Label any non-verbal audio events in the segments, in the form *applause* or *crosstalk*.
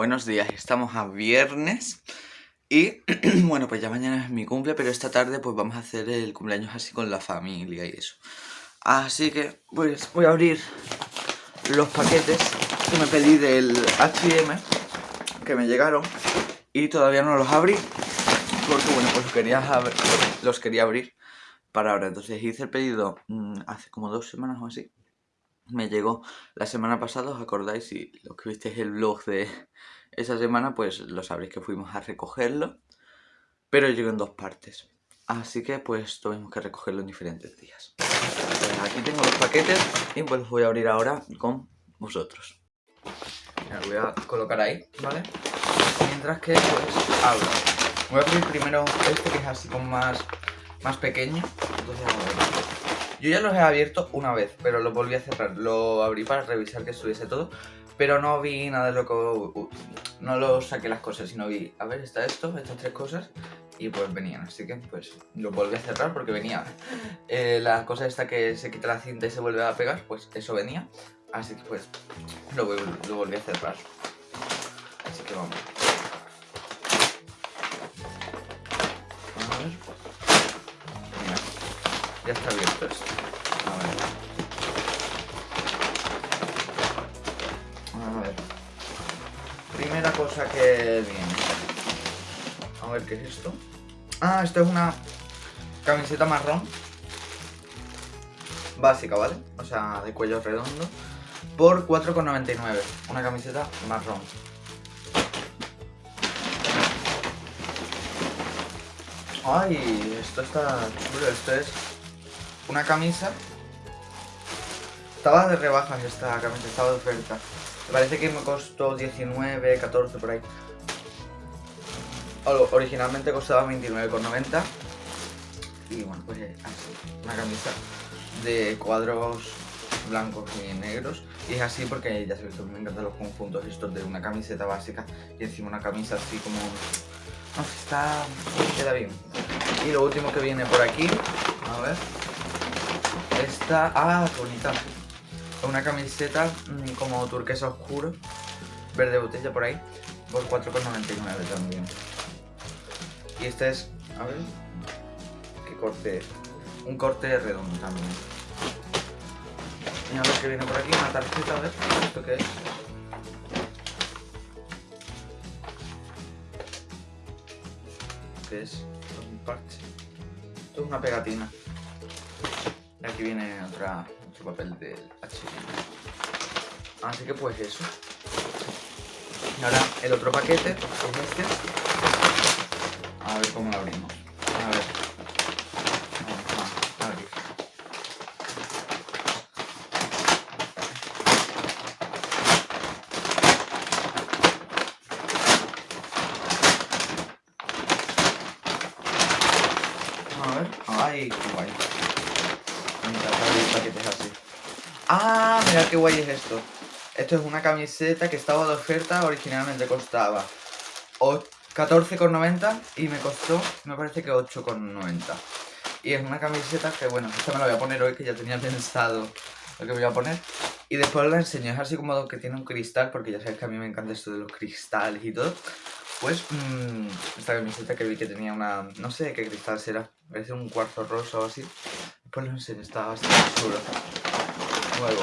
buenos días. Estamos a viernes y *clears throat* bueno, pues ya mañana es mi cumple, pero esta tarde pues vamos a hacer el cumpleaños así con la familia y eso. Así que pues voy a abrir los paquetes que me pedí del H&M que me llegaron y todavía no los abrí porque bueno, pues los quería, los quería abrir para ahora. Entonces hice el pedido mm, hace como dos semanas o así me llegó la semana pasada, ¿os acordáis? Y los que visteis el vlog de esa semana, pues lo sabréis que fuimos a recogerlo, pero llegó en dos partes. Así que pues tuvimos que recogerlo en diferentes días. Pues aquí tengo los paquetes y pues los voy a abrir ahora con vosotros. Me voy a colocar ahí, ¿vale? Mientras que pues abro. Voy a abrir primero este que es así como más, más pequeño. Entonces yo ya los he abierto una vez, pero lo volví a cerrar. Lo abrí para revisar que estuviese todo, pero no vi nada de lo que... No lo saqué las cosas, sino vi, a ver, está esto, estas tres cosas, y pues venían. Así que pues lo volví a cerrar porque venía eh, la cosa esta que se quita la cinta y se vuelve a pegar, pues eso venía. Así que pues lo, lo volví a cerrar. Así que vamos. A ver está abierto esto. A ver. A ver. Primera cosa que viene. A ver qué es esto. Ah, esto es una camiseta marrón. Básica, ¿vale? O sea, de cuello redondo. Por 4,99. Una camiseta marrón. Ay, esto está chulo. Esto es una camisa. Estaba de rebajas esta camisa, estaba de oferta. Me parece que me costó 19, 14 por ahí. Originalmente costaba 29,90. Y bueno, pues así, una camisa de cuadros blancos y negros. Y es así porque ya sabéis que me encantan los conjuntos estos de una camiseta básica y encima una camisa así como... No sé, está... queda bien. Y lo último que viene por aquí, a ver... Esta... Ah, bonita. Una camiseta mm, como turquesa oscuro. Verde botella por ahí. Por 4,99 también. Y esta es... A ver... ¿Qué corte Un corte redondo también. Y a ver qué viene por aquí. Una tarjeta, a ver. ¿Esto qué es? ¿Qué es? Un parche. Esto es una pegatina. Y aquí viene otra, otro papel del H&M. Así que pues eso. Y ahora el otro paquete es este. A ver cómo lo abrimos. A ver. Vamos a abrir. A ver. Ay, qué guay así. Ah, mira qué guay es esto. Esto es una camiseta que estaba de oferta, originalmente costaba 14,90 y me costó, me parece que 8,90. Y es una camiseta que, bueno, esta me la voy a poner hoy, que ya tenía pensado lo que voy a poner. Y después la enseño, es así como que tiene un cristal, porque ya sabes que a mí me encanta esto de los cristales y todo. Pues, mmm, esta camiseta que vi que tenía una, no sé qué cristal será, parece un cuarzo rosa o así. Pues no sé, está bastante chulo. Luego,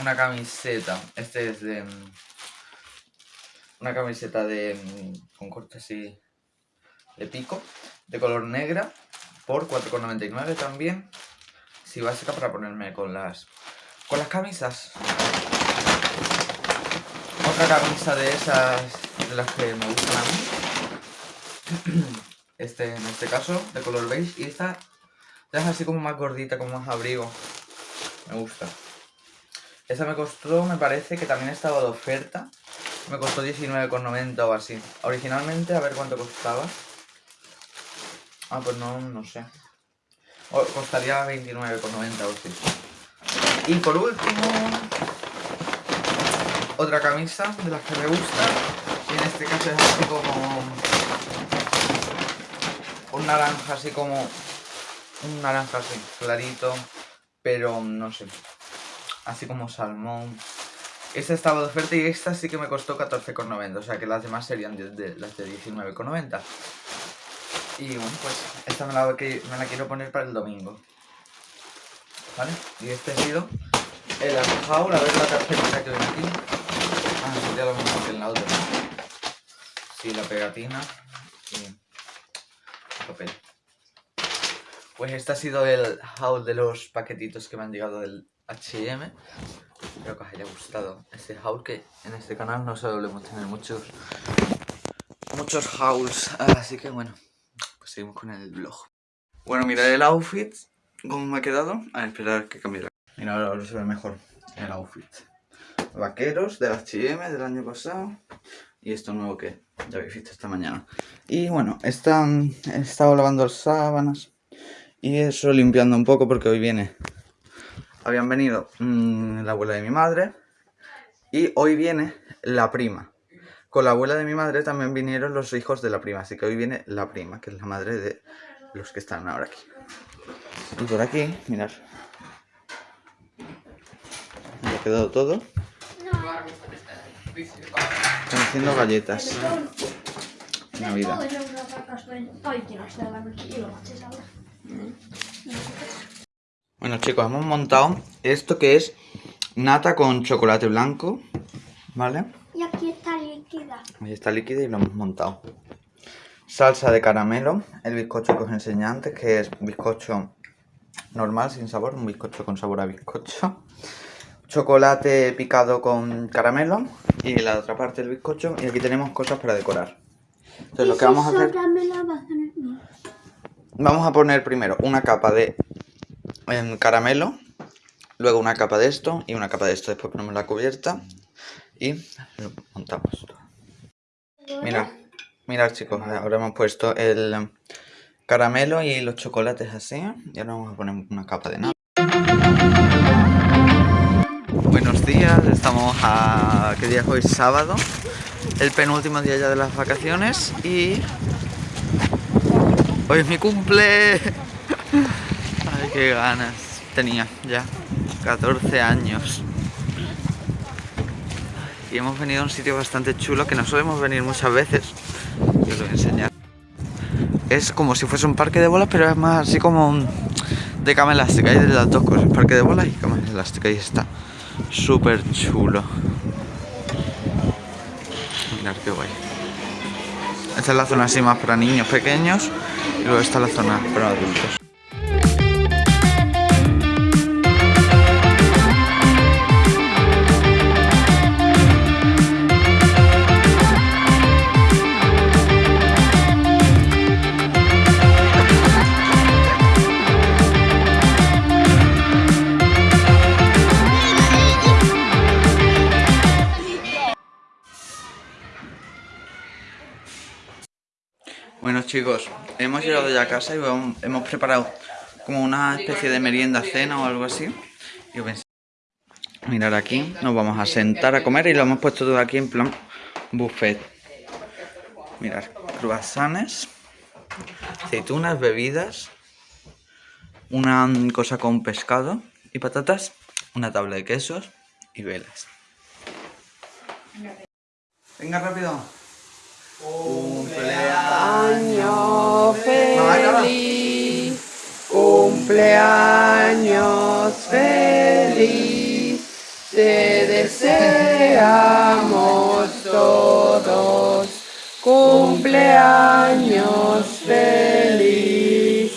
una camiseta. Este es de... Mm, una camiseta de... Mm, con corte así... De pico. De color negra. Por 4,99 también. Sí, básica para ponerme con las... Con las camisas. Otra camisa de esas... De las que me gustan a mí. *clears throat* Este, en este caso, de color beige. Y esta es así como más gordita, como más abrigo. Me gusta. Esa me costó, me parece que también estaba de oferta. Me costó 19,90 o así. Originalmente, a ver cuánto costaba. Ah, pues no, no sé. costaría 29,90 o así. Y por último, otra camisa de las que me gusta. Y en este caso es así como... Un naranja así como un naranja así, clarito, pero no sé, así como salmón. Esta estaba de oferta y esta sí que me costó 14,90, o sea que las demás serían las de 19,90. Y bueno, pues esta me la, quiero poner para el domingo. ¿Vale? Y este ha sido el haul, a ver la tarjetita que viene aquí. Ah, sería lo mismo que en la otra. Sí, la pegatina y el papel. Pues este ha sido el haul de los paquetitos que me han llegado del H&M. Espero que os haya gustado este haul que en este canal no solemos tener muchos muchos hauls. Así que bueno, pues seguimos con el vlog. Bueno, mirad el outfit, cómo me ha quedado. A esperar que cambie la... Mira, ahora se ve mejor el outfit. Vaqueros del H&M del año pasado. Y esto nuevo que ya habéis visto esta mañana. Y bueno, están, he estado lavando las sábanas. Y eso limpiando un poco porque hoy viene... Habían venido mm, la abuela de mi madre. Y hoy viene la prima. Con la abuela de mi madre también vinieron los hijos de la prima. Así que hoy viene la prima, que es la madre de los que están ahora aquí. Y por aquí, mirad. Me ha quedado todo. Están haciendo galletas. Navidad. Bueno chicos, hemos montado esto que es nata con chocolate blanco, ¿vale? Ja aquí está líquida. Ahí está líquida y lo hemos montado. Salsa de caramelo, el bizcocho que os enseñé antes, que es bizcocho normal, sin sabor, un bizcocho con sabor a bizcocho. Chocolate picado con caramelo y la otra parte del bizcocho. Y aquí tenemos cosas para decorar. Entonces lo que vamos a hacer... Vamos a poner primero una capa de em, caramelo, luego una capa de esto y una capa de esto. Después ponemos la cubierta y lo montamos. Mirad, mirad chicos, ahora hemos puesto el caramelo y los chocolates así. Y ahora vamos a poner una capa de nada. Buenos días, estamos a... ¿qué día es hoy? Sábado. El penúltimo día ya de las vacaciones y... Hoy es mi cumple. Qué ganas. Tenía ya 14 años. Y hemos venido a un sitio bastante chulo que no solemos venir muchas veces. Y os lo voy a enseñar. Es como si fuese un parque de bolas, pero es más así como un- de cama elástica. Hay de las dos cosas, parque de bolas y cama elástica. Y está súper chulo. Mirad qué guay. Esta es la zona así más para niños pequeños y luego está la zona para adultos. Chicos, hemos llegado ya a casa y hemos preparado como una especie de merienda cena o algo así. Y os voy a enseñar. Mirad aquí, nos vamos a sentar a comer y lo hemos puesto todo aquí en plan buffet. Mirad, croissants, aceitunas, bebidas, una cosa con pescado y patatas, una tabla de quesos y velas. Venga rápido. Cumpleaños feliz, cumpleaños feliz, te deseamos todos, cumpleaños feliz.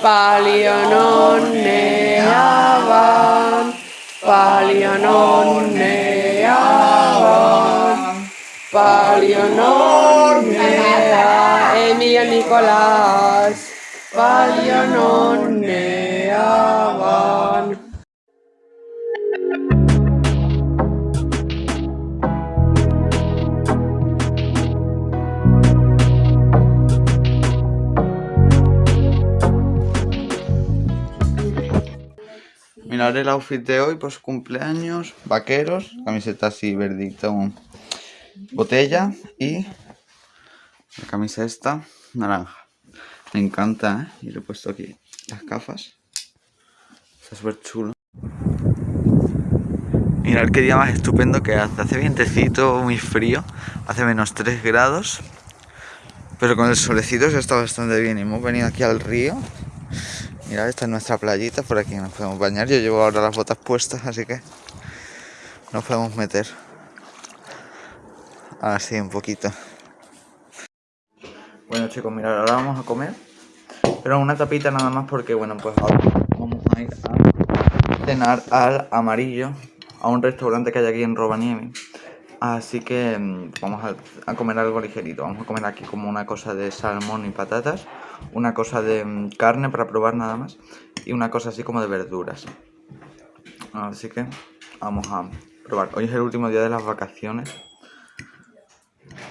Palio non ne avan, palio non Palio non ne a Emilia Nicolás, palio non ne avan. Mirad el outfit de hoy, pues cumpleaños, vaqueros, camiseta así verdito, botella y la camisa esta, naranja. Me encanta, ¿eh? Y le he puesto aquí las gafas. Está súper chulo. Mirad qué día más estupendo que hace. Hace vientecito, muy frío. Hace menos 3 grados. Pero con el solecito se está bastante bien. Y hemos venido aquí al río. Mirad, esta es nuestra playita. Por aquí nos podemos bañar. Yo llevo ahora las botas puestas, así que nos podemos meter. Así un poquito. Bueno chicos, mirad, ahora vamos a comer. Pero una tapita nada más porque, bueno, pues ahora vamos a ir a cenar al amarillo. A un restaurante que hay aquí en Rovaniemi. Así que mm, vamos a, a comer algo ligerito. Vamos a comer aquí como una cosa de salmón y patatas. Una cosa de mm, carne para probar nada más. Y una cosa así como de verduras. Así que vamos a probar. Hoy es el último día de las vacaciones.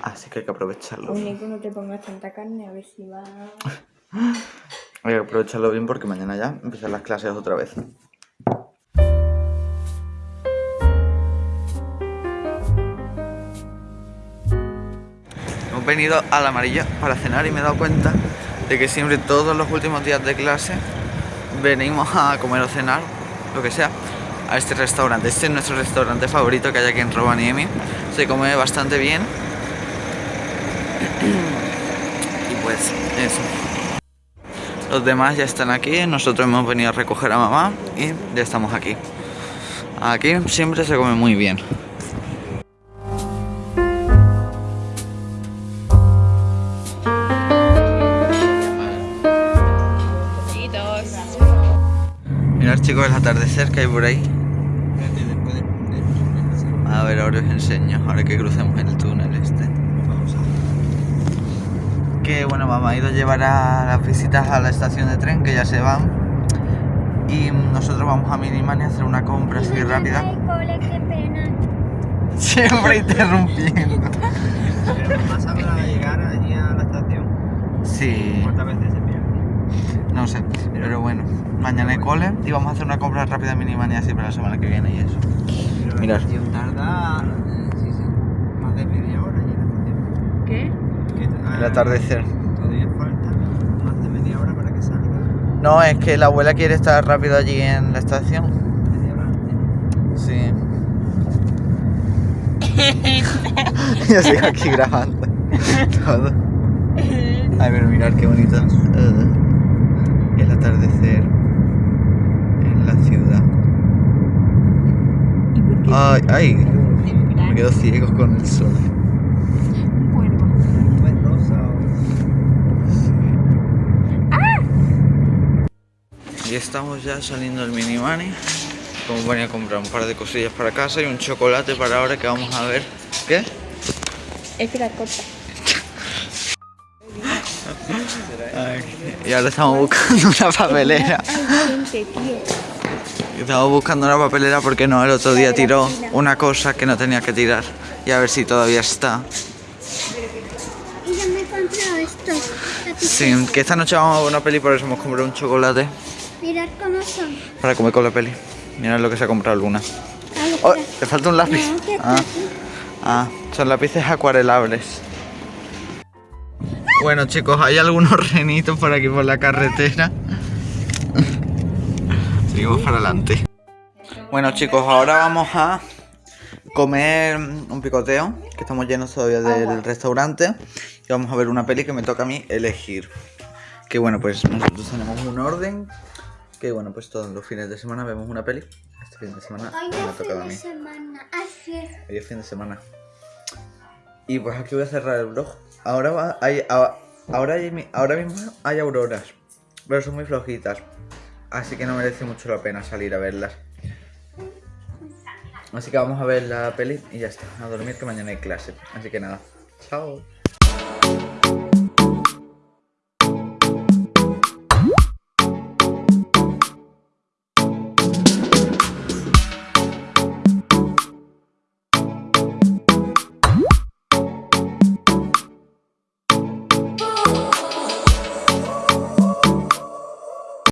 Así que hay que aprovecharlo. Único, no te pongas tanta carne, a ver si va. *laughs* Hay que aprovecharlo bien porque mañana ya empiezan las clases otra vez. Hemos venido al amarillo para cenar y me he dado cuenta de que siempre todos los últimos días de clase venimos a comer o cenar, lo que sea, a este restaurante. Este es nuestro restaurante favorito que hay aquí en Rovaniemi. Se come bastante bien. Y pues eso. Los demás ya están aquí, nosotros hemos venido a recoger a mamá y ya estamos aquí. Aquí siempre se come muy bien. Mirad chicos el atardecer que hay por ahí. A ver, ahora os enseño, ahora que crucemos el túnel este. Que bueno, mamá ha ido a llevar a las visitas a la estación de tren, que ya se van. Y nosotros vamos a Minimani a hacer una compra así rápida. cole, qué pena. Siempre *laughs* interrumpiendo. Pero pasa para llegar allí a la estación. Sí, ¿Cuántas veces se pierde? no sé, pero bueno. Mañana hay cole y vamos a hacer una compra rápida en Minimani así para la semana que viene y eso. Pero Mirad. la estación tarda sí, sí, más de media hora allí en la estación. ¿Qué? Eh, El atardecer. Todavía falta más de media hora para que salga. No, es que la abuela quiere estar rápido allí en la estación. Media hora antes. Sí. *laughs* *laughs* Yo sigo aquí grabando todo. Ay, pero mirad qué bonito. eh, el atardecer en la ciudad. ¿Y por qué? Ay, ay, me quedo ciego con el sol. un cuervo. Un buen rosa o... Y estamos ya saliendo del mini money. Como venía a comprar un par de cosillas para casa y un chocolate para ahora que vamos a ver. ¿Qué? Espera, corta. Ay, y ahora estamos buscando una papelera. Estamos buscando una papelera porque no, el otro día tiró una cosa que no tenía que tirar. Y a ver si todavía está. Y yo me he comprado esto. Sí, que esta noche vamos a ver una peli, por eso hemos comprado un chocolate Mirad cómo son. para comer con la peli. Mirad lo que se ha comprado Luna. Ay, Oh, espera. le falta un lápiz. No, Ah, ah, son lápices acuarelables. Bueno chicos, hay algunos *laughs* renitos por aquí por la carretera. *laughs* Seguimos para adelante. Bueno chicos, ahora vamos a comer un picoteo, que estamos llenos todavía del restaurante. Y vamos a ver una peli que me toca a mí elegir. Que bueno, pues nosotros tenemos un orden. Que bueno, pues todos los fines de semana vemos una peli. Este fin de semana Hoy me ha tocado a mí. semana. Hoy es fin de semana. Y pues aquí voy a cerrar el vlog. Ahora va, hay, ahora, hay ahora mismo hay auroras, pero son muy flojitas. Así que no merece mucho la pena salir a verlas. Así que vamos a ver la peli y ya está. A dormir que mañana hay clase. Así que nada. Chao.